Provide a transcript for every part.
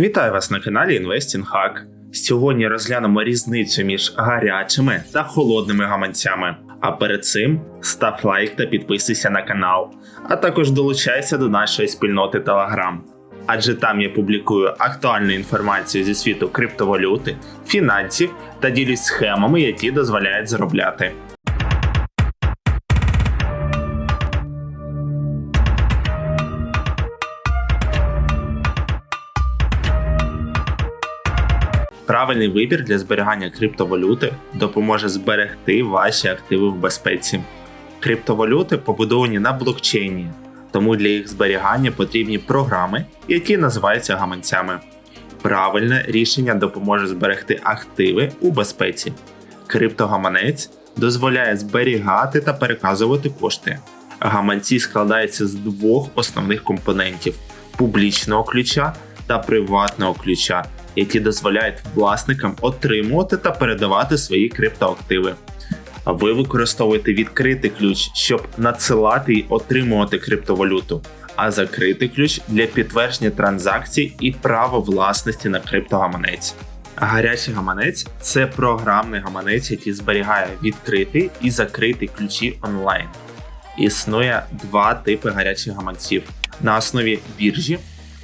Вітаю вас на каналі Investing Hack. Сьогодні розглянемо різницю між гарячими та холодними гаманцями. А перед цим став лайк та підписуйся на канал, а також долучайся до нашої спільноти Telegram. Адже там я публікую актуальну інформацію зі світу криптовалюти, фінансів та ділюсь схемами, які дозволяють заробляти. Правильний вибір для зберігання криптовалюти допоможе зберегти ваші активи в безпеці. Криптовалюти побудовані на блокчейні, тому для їх зберігання потрібні програми, які називаються гаманцями. Правильне рішення допоможе зберегти активи у безпеці. Криптогаманець дозволяє зберігати та переказувати кошти. Гаманці складаються з двох основних компонентів публічного ключа та приватного ключа, які дозволяють власникам отримувати та передавати свої криптоактиви. А ви використовуєте відкритий ключ, щоб надсилати і отримувати криптовалюту, а закритий ключ для підтвердження транзакцій і право власності на криптогаманець. Гарячий гаманець це програмний гаманець, який зберігає відкритий і закритий ключі онлайн. Існує два типи гарячих гаманців на основі біржі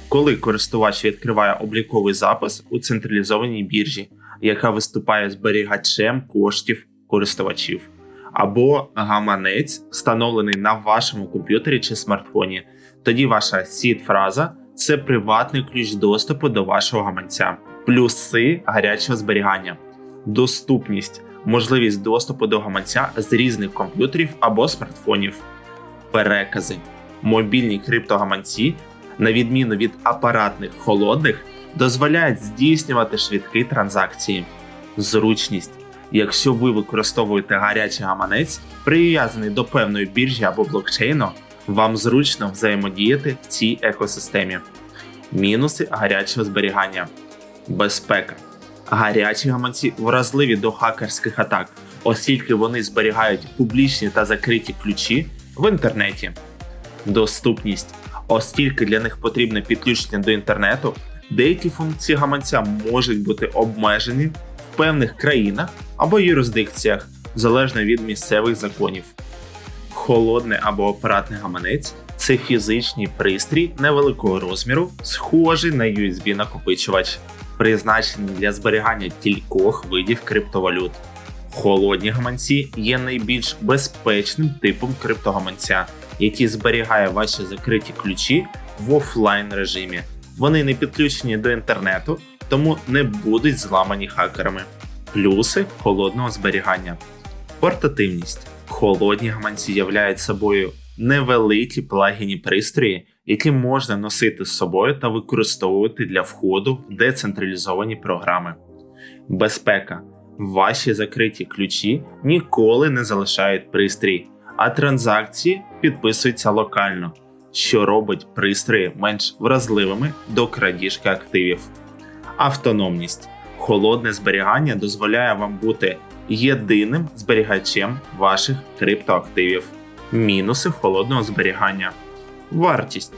коли користувач відкриває обліковий запис у централізованій біржі, яка виступає зберігачем коштів користувачів, або гаманець, встановлений на вашому комп'ютері чи смартфоні. Тоді ваша сід-фраза це приватний ключ доступу до вашого гаманця, плюси гарячого зберігання, доступність, можливість доступу до гаманця з різних комп'ютерів або смартфонів, перекази. Мобільні криптогаманці на відміну від апаратних холодних, дозволяють здійснювати швидкі транзакції. Зручність. Якщо ви використовуєте гарячий гаманець, прив'язаний до певної біржі або блокчейну, вам зручно взаємодіяти в цій екосистемі. Мінуси гарячого зберігання. Безпека. Гарячі гаманці вразливі до хакерських атак, оскільки вони зберігають публічні та закриті ключі в інтернеті. Доступність оскільки для них потрібне підключення до інтернету, деякі функції гаманця можуть бути обмежені в певних країнах або юрисдикціях, залежно від місцевих законів. Холодний або апаратний гаманець це фізичний пристрій невеликого розміру, схожий на USB-накопичувач, призначений для зберігання кількох видів криптовалют. Холодні гаманці є найбільш безпечним типом криптогаманця, який зберігає ваші закриті ключі в офлайн режимі. Вони не підключені до інтернету, тому не будуть зламані хакерами. Плюси холодного зберігання. Портативність. Холодні гаманці являють собою невеликі плагіні пристрої, які можна носити з собою та використовувати для входу в децентралізовані програми. Безпека. Ваші закриті ключі ніколи не залишають пристрій, а транзакції підписуються локально, що робить пристрої менш вразливими до крадіжки активів. Автономність. Холодне зберігання дозволяє вам бути єдиним зберігачем ваших криптоактивів. Мінуси холодного зберігання. Вартість.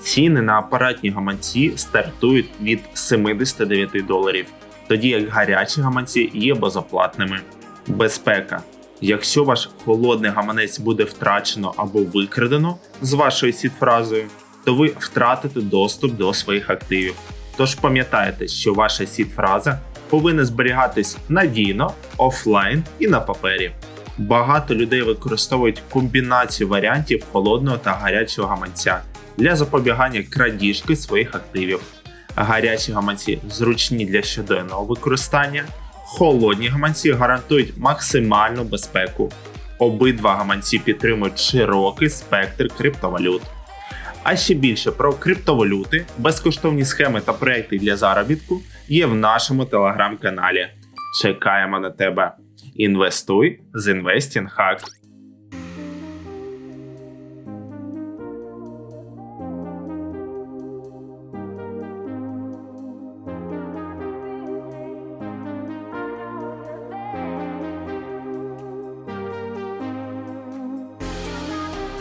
Ціни на апаратні гаманці стартують від 79 доларів, тоді як гарячі гаманці є безоплатними. Безпека. Якщо ваш холодний гаманець буде втрачено або викрадено з вашою сід-фразою, то ви втратите доступ до своїх активів. Тож пам'ятайте, що ваша сід-фраза повинна зберігатись надійно, офлайн і на папері. Багато людей використовують комбінацію варіантів холодного та гарячого гаманця для запобігання крадіжки своїх активів. Гарячі гаманці зручні для щоденного використання. Холодні гаманці гарантують максимальну безпеку. Обидва гаманці підтримують широкий спектр криптовалют. А ще більше про криптовалюти, безкоштовні схеми та проекти для заробітку є в нашому телеграм-каналі. Чекаємо на тебе. Інвестуй з Investing Hack.